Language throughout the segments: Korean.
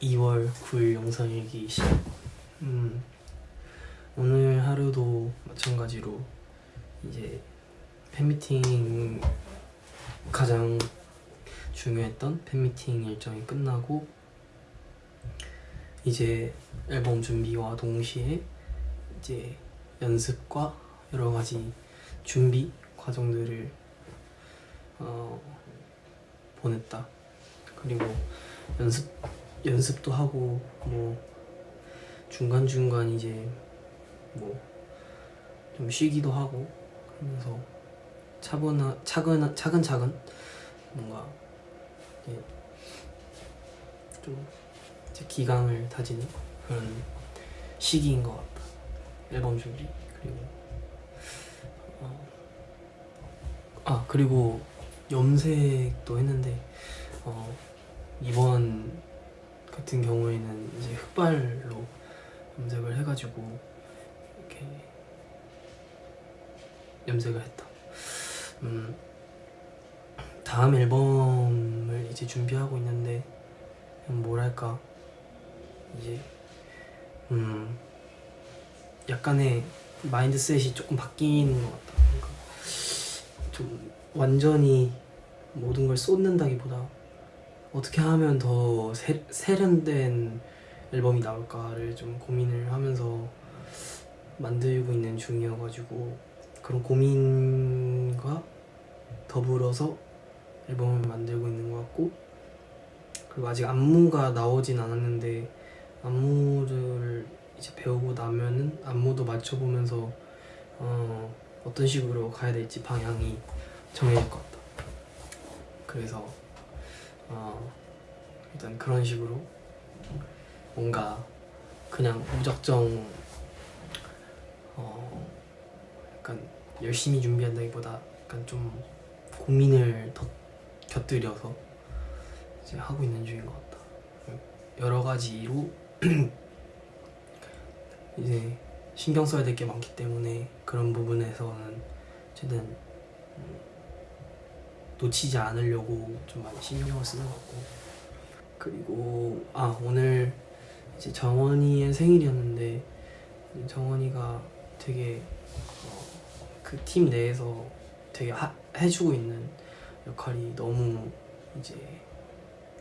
2월 9일 영상 일기 시작. 음, 오늘 하루도 마찬가지로 이제 팬미팅 가장 중요했던 팬미팅 일정이 끝나고 이제 앨범 준비와 동시에 이제 연습과 여러 가지 준비 과정들을 어, 보냈다. 그리고 연습 연습도 하고 뭐 중간 중간 이제 뭐 좀 쉬기도 하고 하면서 차분하 차근 차근차근 뭔가 이제 좀 이제 기강을 다지는 그런 시기인 것 같다. 앨범 준비 그리고 어, 아 그리고 염색도 했는데 어, 이번 같은 경우에는 이제 흑발로 염색을 해가지고 이렇게 염색을 했다. 음, 다음 앨범을 이제 준비하고 있는데 뭐랄까 이제 음 약간의 마인드셋이 조금 바뀌는 것 같다. 그러니까 좀 완전히 모든 걸 쏟는다기보다 어떻게 하면 더 세, 세련된 앨범이 나올까를 좀 고민을 하면서 만들고 있는 중이어가지고 그런 고민과 더불어서 앨범을 만들고 있는 것 같고 그리고 아직 안무가 나오진 않았는데 안무를 이제 배우고 나면은 안무도 맞춰보면서 어, 어떤 식으로 가야 될지 방향이 정해질 것 같다. 그래서 어, 일단 그런 식으로 뭔가 그냥 무작정 어, 약간 열심히 준비한다기보다 약간 좀 고민을 더 곁들여서 이제 하고 있는 중인 것 같다. 여러 가지로 이제 신경 써야 될 게 많기 때문에 그런 부분에서는 최대한 음, 놓치지 않으려고 좀 많이 신경을 쓰는 것 같고. 그리고 아 오늘 이제 정원이의 생일이었는데 정원이가 되게 어, 그팀 내에서 되게 하, 해주고 있는 역할이 너무 이제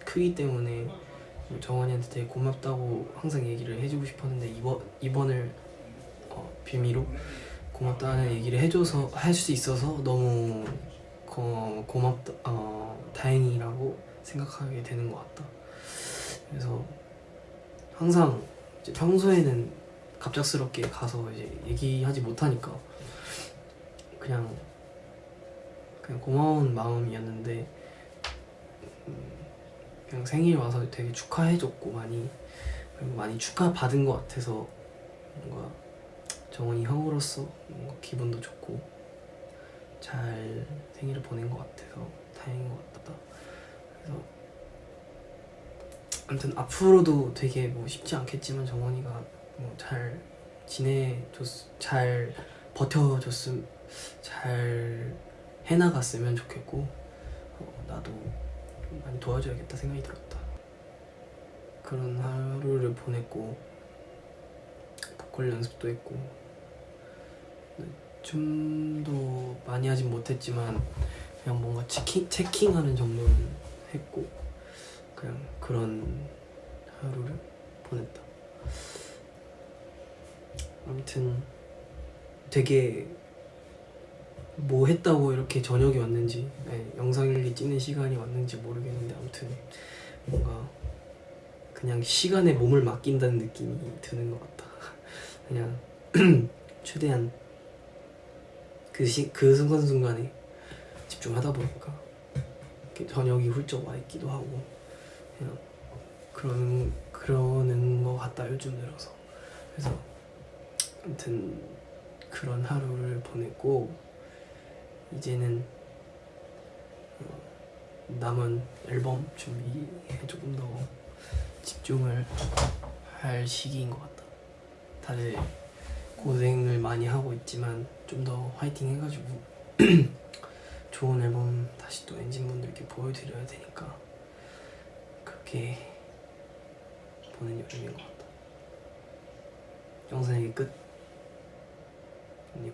크기 때문에 정원이한테 되게 고맙다고 항상 얘기를 해주고 싶었는데 이번 이번을 어, 빌미로 고맙다는 얘기를 해줘서 할 수 있어서 너무 고, 고맙다 어, 다행이라고 생각하게 되는 것 같다. 그래서 항상 평소에는 갑작스럽게 가서 이제 얘기하지 못하니까 그냥 그냥 고마운 마음이었는데 음, 그냥 생일 와서 되게 축하해줬고 많이 그리고 많이 축하 받은 것 같아서 뭔가 정원이 형으로서 뭔가 기분도 좋고 잘 생일을 보낸 것 같아서 다행인 것 같다. 그래서 아무튼 앞으로도 되게 뭐 쉽지 않겠지만 정원이가 뭐 잘 지내줬 잘 버텨줬음 잘 해나갔으면 좋겠고 어, 나도 많이 도와줘야겠다 생각이 들었다. 그런 하루를 보냈고 보컬 연습도 했고 좀더 많이 하진 못했지만 그냥 뭔가 체킹, 체킹하는 정도는 했고 그냥 그런 하루를 보냈다. 아무튼 되게 뭐 했다고 이렇게 저녁이 왔는지 네, 영상일기 찍는 시간이 왔는지 모르겠는데 아무튼 뭔가 그냥 시간에 몸을 맡긴다는 느낌이 드는 것 같다. 그냥 최대한 그, 시, 그 순간순간에 집중하다 보니까 저녁이 훌쩍 와 있기도 하고 그냥 그러는, 그러는 것 같다 요즘 들어서. 그래서 아무튼 그런 하루를 보냈고 이제는 어, 남은 앨범 준비에 조금 더 집중을 할 시기인 것 같다. 다들 고생을 많이 하고 있지만 좀 더 화이팅 해가지고 좋은 앨범 다시 또 엔진분들께 보여드려야 되니까 그렇게 보낸 여름인 것 같다. 영상 얘기 끝. 안녕.